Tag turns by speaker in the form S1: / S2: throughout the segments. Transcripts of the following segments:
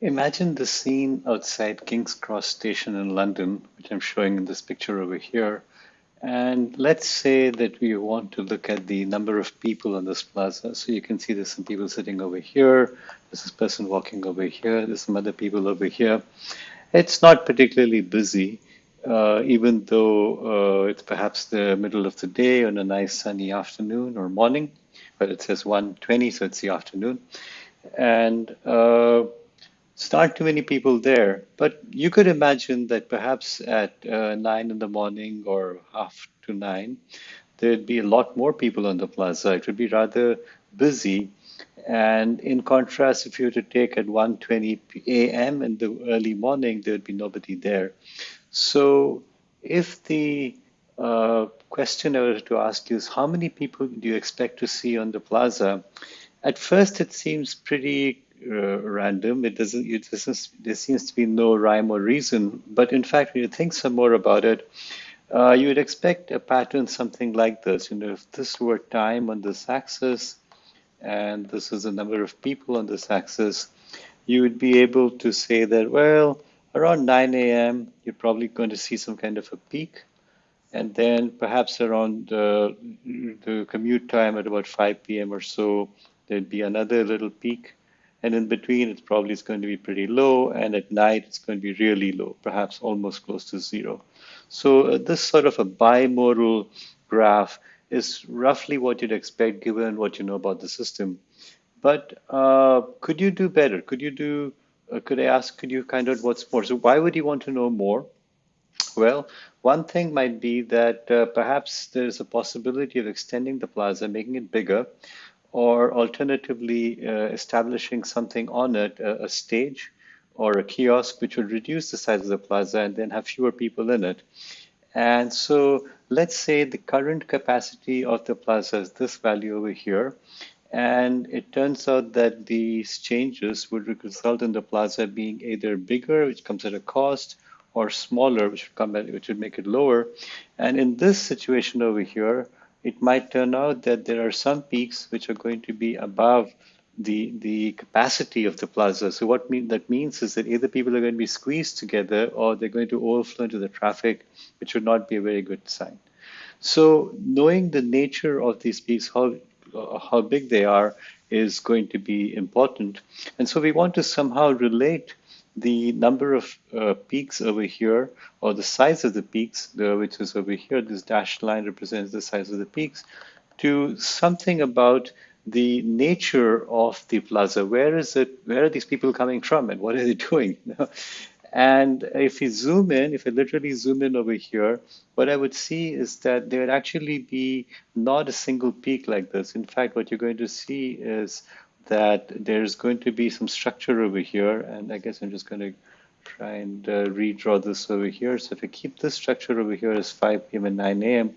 S1: Imagine the scene outside King's Cross Station in London, which I'm showing in this picture over here. And let's say that we want to look at the number of people on this plaza. So you can see there's some people sitting over here. There's this person walking over here. There's some other people over here. It's not particularly busy, uh, even though uh, it's perhaps the middle of the day on a nice sunny afternoon or morning. But it says 1:20, so it's the afternoon. And uh, it's not too many people there, but you could imagine that perhaps at uh, nine in the morning or half to nine, there'd be a lot more people on the plaza. It would be rather busy. And in contrast, if you were to take at 1:20 a.m. in the early morning, there'd be nobody there. So if the uh, question I was to ask you is how many people do you expect to see on the plaza? At first, it seems pretty uh, random. It doesn't, it doesn't, there seems to be no rhyme or reason. But in fact, when you think some more about it, uh, you would expect a pattern something like this. You know, if this were time on this axis, and this is the number of people on this axis, you would be able to say that, well, around 9 a.m., you're probably going to see some kind of a peak. And then perhaps around uh, the commute time at about 5 p.m. or so, there'd be another little peak. And in between, it's probably is going to be pretty low. And at night, it's going to be really low, perhaps almost close to zero. So uh, this sort of a bimodal graph is roughly what you'd expect given what you know about the system. But uh, could you do better? Could you do, uh, could I ask, could you kind of what's more? So why would you want to know more? Well, one thing might be that uh, perhaps there's a possibility of extending the plaza, making it bigger, or alternatively uh, establishing something on it, a, a, stage or a kiosk, which would reduce the size of the plaza and then have fewer people in it. And so let's say the current capacity of the plaza is this value over here. And it turns out that these changes would result in the plaza being either bigger, which comes at a cost, or smaller, which would come at, which would make it lower. And in this situation over here, it might turn out that there are some peaks which are going to be above the the capacity of the plaza. So what mean, that means is that either people are going to be squeezed together or they're going to overflow into the traffic, which would not be a very good sign. So knowing the nature of these peaks, how uh, how big they are, is going to be important. And so we want to somehow relate the number of uh, peaks over here, or the size of the peaks, which is over here, this dashed line represents the size of the peaks, to something about the nature of the plaza. Where is it? Where are these people coming from, and what are they doing? and if we zoom in, if I literally zoom in over here, what I would see is that there would actually be not a single peak like this. In fact, what you're going to see is that there's going to be some structure over here, and I guess I'm just going to try and uh, redraw this over here. So if I keep this structure over here as 5 p.m. and 9 a.m.,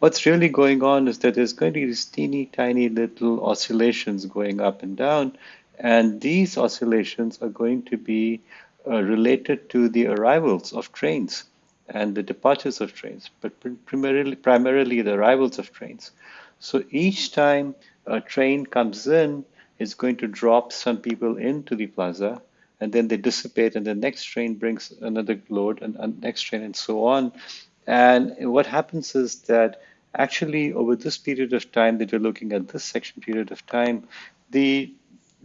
S1: what's really going on is that there's going to be these teeny tiny little oscillations going up and down, and these oscillations are going to be uh, related to the arrivals of trains and the departures of trains, but primarily, primarily the arrivals of trains. So each time a train comes in, is going to drop some people into the plaza and then they dissipate and the next train brings another load and, and next train and so on. And what happens is that actually over this period of time that you're looking at this section period of time, the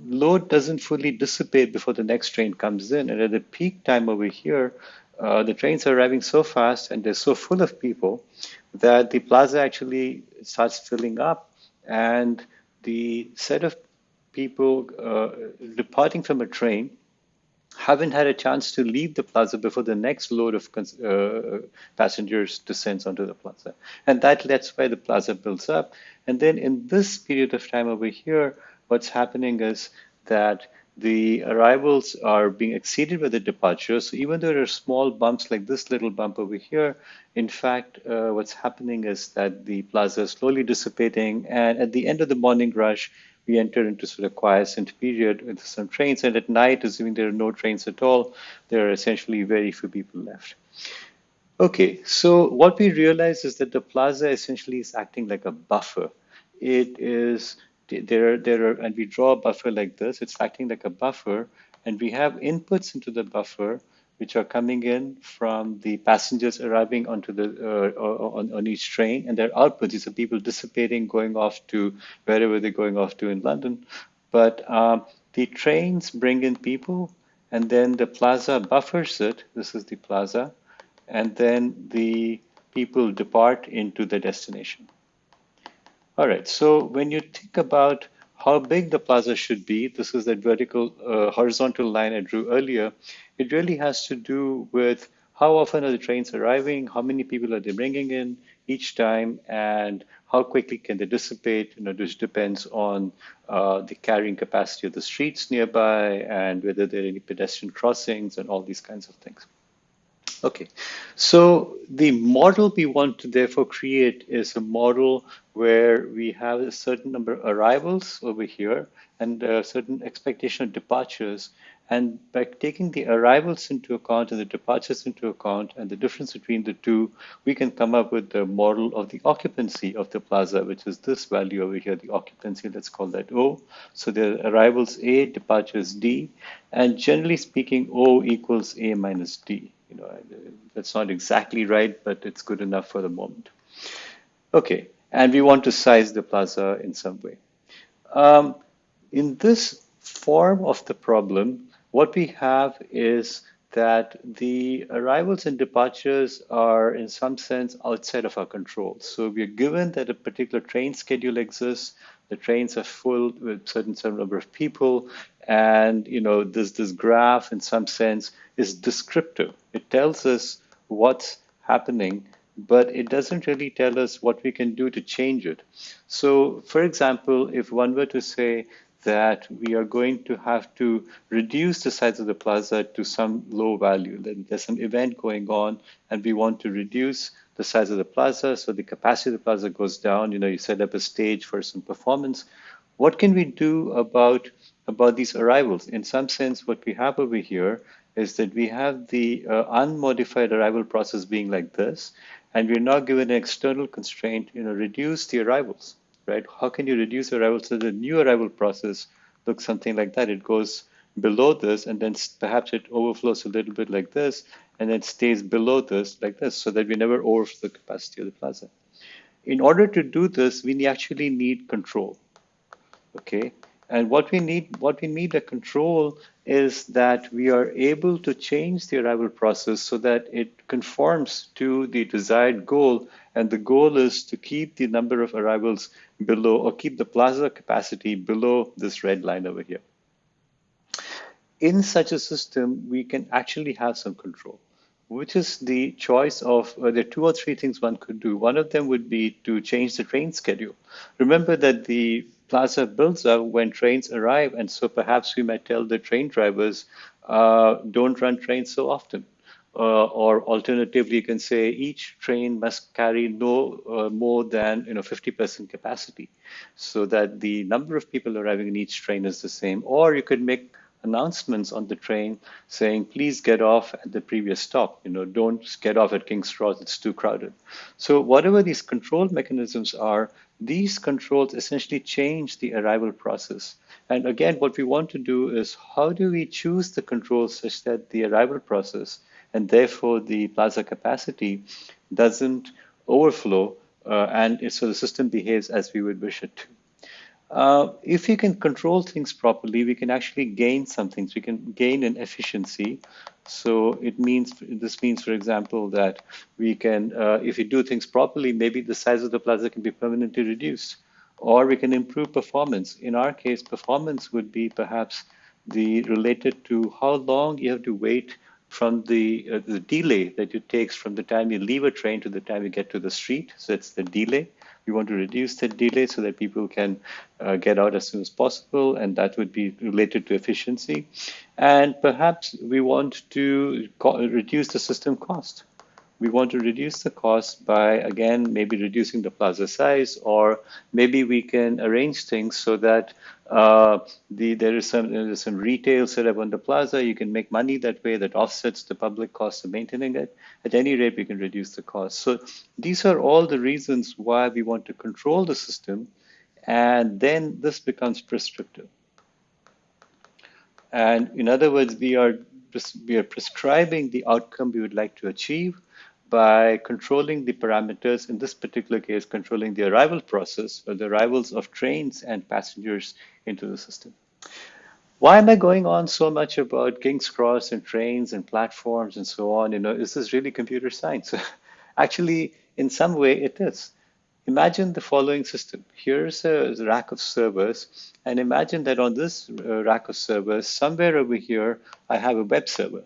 S1: load doesn't fully dissipate before the next train comes in. And at the peak time over here, uh, the trains are arriving so fast and they're so full of people that the plaza actually starts filling up and the set of people uh, departing from a train haven't had a chance to leave the plaza before the next load of uh, passengers descends onto the plaza. And that, that's why the plaza builds up. And then in this period of time over here, what's happening is that the arrivals are being exceeded by the departures. So even though there are small bumps like this little bump over here, in fact, uh, what's happening is that the plaza is slowly dissipating. And at the end of the morning rush, we enter into sort of quiescent period with some trains. And at night, assuming there are no trains at all, there are essentially very few people left. Okay, so what we realize is that the plaza essentially is acting like a buffer. It is there, there are, and we draw a buffer like this. It's acting like a buffer, and we have inputs into the buffer which are coming in from the passengers arriving onto the uh, on, on each train, and their outputs. These are people dissipating, going off to wherever they're going off to in London. But um, the trains bring in people, and then the plaza buffers it. This is the plaza, and then the people depart into the destination. All right, so when you think about how big the plaza should be, this is that vertical, uh, horizontal line I drew earlier, it really has to do with how often are the trains arriving, how many people are they bringing in each time, and how quickly can they dissipate, you know, which depends on uh, the carrying capacity of the streets nearby and whether there are any pedestrian crossings and all these kinds of things. Okay, so the model we want to therefore create is a model where we have a certain number of arrivals over here and a certain expectation of departures. And by taking the arrivals into account and the departures into account and the difference between the two, we can come up with the model of the occupancy of the plaza, which is this value over here, the occupancy, let's call that O. So the arrivals A, departures D, and generally speaking, O equals A minus D. You know, that's not exactly right, but it's good enough for the moment. Okay, and we want to size the plaza in some way. Um, in this form of the problem, what we have is that the arrivals and departures are in some sense outside of our control. So we are given that a particular train schedule exists, the trains are full with certain certain number of people, and you know this this graph in some sense is descriptive. It tells us what's happening, but it doesn't really tell us what we can do to change it. So, for example, if one were to say that we are going to have to reduce the size of the plaza to some low value, then there's some event going on, and we want to reduce the size of the plaza, so the capacity of the plaza goes down. You know, you set up a stage for some performance. What can we do about about these arrivals? In some sense, what we have over here is that we have the uh, unmodified arrival process being like this, and we're now given an external constraint, you know, reduce the arrivals, right? How can you reduce arrivals so the new arrival process looks something like that? It goes below this, and then perhaps it overflows a little bit like this, and then stays below this like this so that we never overflow the capacity of the plaza. In order to do this, we actually need control. Okay, and what we need, what we need a control is that we are able to change the arrival process so that it conforms to the desired goal. And the goal is to keep the number of arrivals below or keep the plaza capacity below this red line over here. In such a system, we can actually have some control which is the choice of uh, there are two or three things one could do. One of them would be to change the train schedule. Remember that the plaza builds up when trains arrive, and so perhaps we might tell the train drivers uh, don't run trains so often. Uh, or alternatively, you can say each train must carry no uh, more than you know 50% capacity, so that the number of people arriving in each train is the same. Or you could make announcements on the train saying, please get off at the previous stop. You know, don't get off at King's Cross, it's too crowded. So whatever these control mechanisms are, these controls essentially change the arrival process. And again, what we want to do is how do we choose the controls such that the arrival process and therefore the plaza capacity doesn't overflow uh, and so the system behaves as we would wish it to. Uh, if we can control things properly, we can actually gain some things. We can gain in efficiency. So it means this means, for example, that we can, uh, if we do things properly, maybe the size of the plaza can be permanently reduced, or we can improve performance. In our case, performance would be perhaps the related to how long you have to wait from the uh, the delay that it takes from the time you leave a train to the time you get to the street. So it's the delay. We want to reduce that delay so that people can uh, get out as soon as possible, and that would be related to efficiency. And perhaps we want to reduce the system cost. We want to reduce the cost by, again, maybe reducing the plaza size, or maybe we can arrange things so that uh, the, there is some there's some retail set up on the plaza. You can make money that way that offsets the public cost of maintaining it. At any rate, we can reduce the cost. So these are all the reasons why we want to control the system. And then this becomes prescriptive. And in other words, we are, we are prescribing the outcome we would like to achieve by controlling the parameters, in this particular case, controlling the arrival process or the arrivals of trains and passengers into the system. Why am I going on so much about King's Cross and trains and platforms and so on? You know, is this really computer science? Actually, in some way it is. Imagine the following system. Here's a rack of servers, and imagine that on this uh, rack of servers, somewhere over here, I have a web server.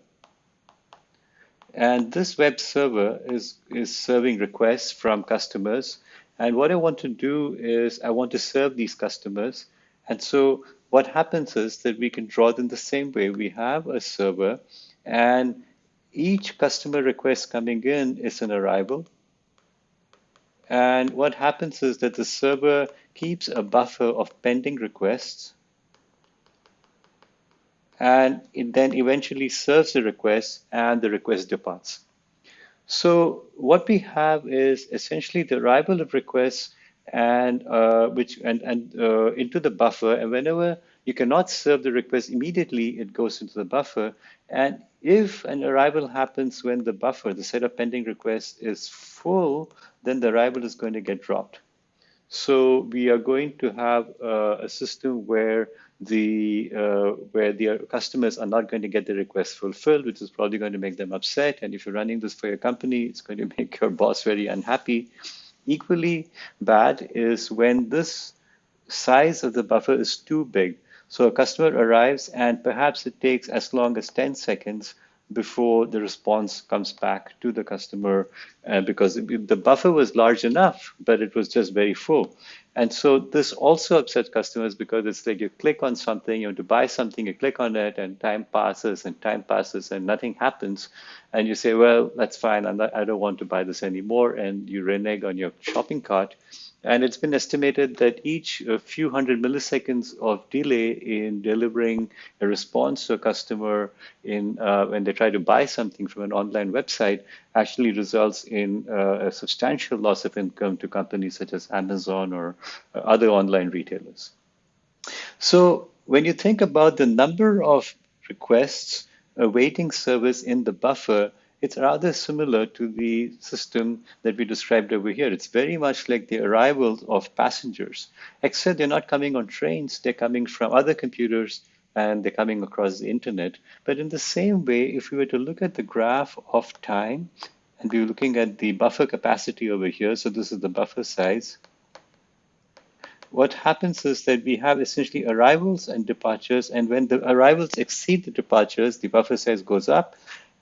S1: And this web server is, is serving requests from customers. And what I want to do is I want to serve these customers. And so what happens is that we can draw them the same way. We have a server and each customer request coming in is an arrival. And what happens is that the server keeps a buffer of pending requests and it then eventually serves the request and the request departs. So what we have is essentially the arrival of requests and uh, which and, and uh, into the buffer. And whenever you cannot serve the request immediately it goes into the buffer. And if an arrival happens when the buffer the set of pending requests is full then the arrival is going to get dropped. So we are going to have uh, a system where the uh, where the customers are not going to get the request fulfilled, which is probably going to make them upset. And if you're running this for your company, it's going to make your boss very unhappy. Equally bad is when this size of the buffer is too big. So a customer arrives and perhaps it takes as long as 10 seconds before the response comes back to the customer uh, because the buffer was large enough, but it was just very full. And so this also upsets customers because it's like you click on something, you want to buy something, you click on it, and time passes and time passes and nothing happens. And you say, well, that's fine, not, I don't want to buy this anymore. And you renege on your shopping cart. And it's been estimated that each a few hundred milliseconds of delay in delivering a response to a customer in uh, when they try to buy something from an online website actually results in uh, a substantial loss of income to companies such as Amazon or uh, other online retailers. So when you think about the number of requests awaiting service in the buffer, it's rather similar to the system that we described over here. It's very much like the arrival of passengers, except they're not coming on trains, they're coming from other computers and they're coming across the internet. But in the same way, if we were to look at the graph of time, and we were looking at the buffer capacity over here, so this is the buffer size, what happens is that we have essentially arrivals and departures, and when the arrivals exceed the departures, the buffer size goes up,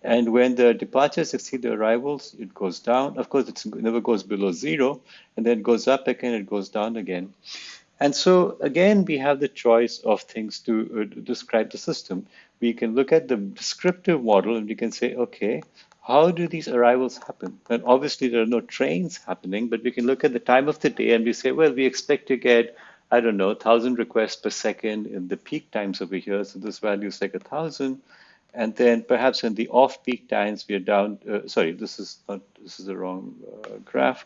S1: and when the departures exceed the arrivals, it goes down. Of course, it never goes below zero, and then it goes up again, it goes down again. And so again, we have the choice of things to uh, describe the system. We can look at the descriptive model and we can say, okay, how do these arrivals happen? And obviously there are no trains happening, but we can look at the time of the day and we say, well, we expect to get, I don't know, 1,000 requests per second in the peak times over here. So this value is like a 1,000. And then perhaps in the off-peak times, we are down, uh, sorry, this is not, this is the wrong uh, graph.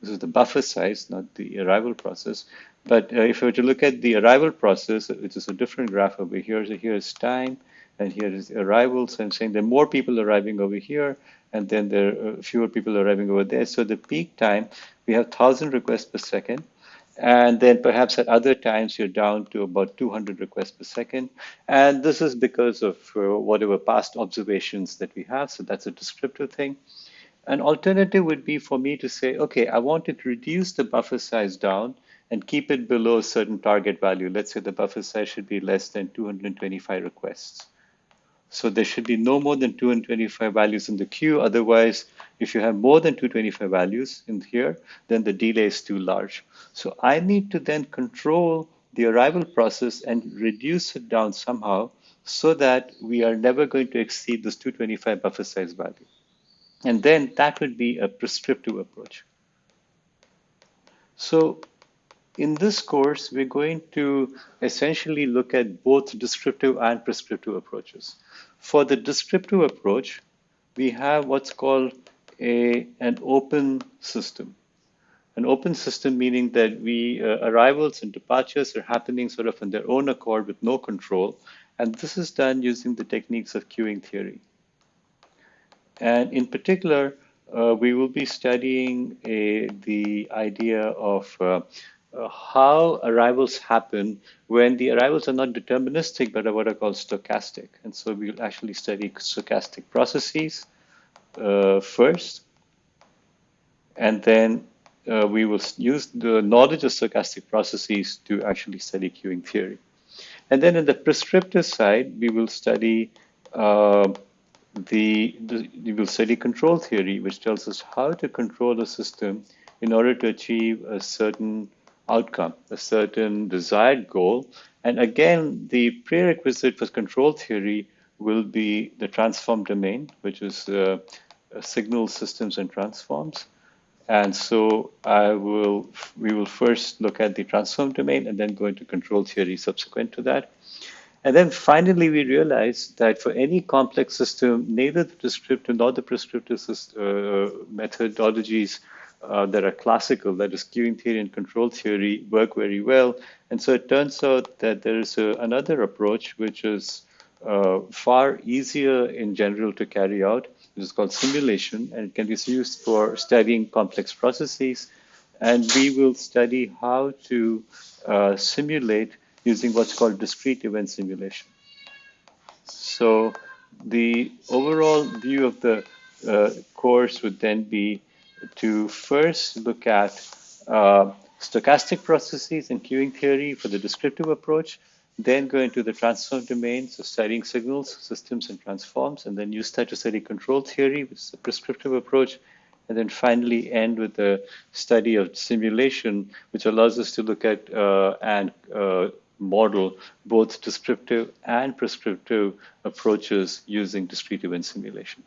S1: This is the buffer size, not the arrival process. But uh, if we were to look at the arrival process, which is a different graph over here, so here is time, and here is arrivals. I'm saying there are more people arriving over here, and then there are fewer people arriving over there. So the peak time, we have 1,000 requests per second. And then perhaps at other times you're down to about 200 requests per second. And this is because of uh, whatever past observations that we have. So that's a descriptive thing. An alternative would be for me to say, okay, I want to reduce the buffer size down and keep it below a certain target value. Let's say the buffer size should be less than 225 requests. So there should be no more than 225 values in the queue. Otherwise, if you have more than 225 values in here, then the delay is too large. So I need to then control the arrival process and reduce it down somehow so that we are never going to exceed this 225 buffer size value. And then that would be a prescriptive approach. So in this course, we're going to essentially look at both descriptive and prescriptive approaches. For the descriptive approach, we have what's called a, an open system. An open system meaning that we uh, arrivals and departures are happening sort of on their own accord with no control. And this is done using the techniques of queuing theory. And in particular, uh, we will be studying a, the idea of uh, uh, how arrivals happen when the arrivals are not deterministic but are what are called stochastic. And so we'll actually study stochastic processes uh, first, and then uh, we will use the knowledge of stochastic processes to actually study queuing theory. And then in the prescriptive side, we will study uh, the, the, we will study control theory, which tells us how to control a system in order to achieve a certain outcome, a certain desired goal. And again, the prerequisite for control theory will be the transform domain, which is uh, signal systems and transforms. And so I will, we will first look at the transform domain and then go into control theory subsequent to that. And then finally, we realize that for any complex system, neither the descriptive nor the prescriptive uh, methodologies uh, that are classical, that is queuing theory and control theory, work very well. And so it turns out that there is a, another approach which is uh, far easier in general to carry out. It is called simulation, and it can be used for studying complex processes. And we will study how to uh, simulate using what's called discrete event simulation. So the overall view of the uh, course would then be to first look at uh, stochastic processes and queuing theory for the descriptive approach, then go into the transform domain, so studying signals, systems, and transforms, and then use that to study control theory, which is a prescriptive approach, and then finally end with the study of simulation, which allows us to look at uh, and uh, model both descriptive and prescriptive approaches using discrete event simulation.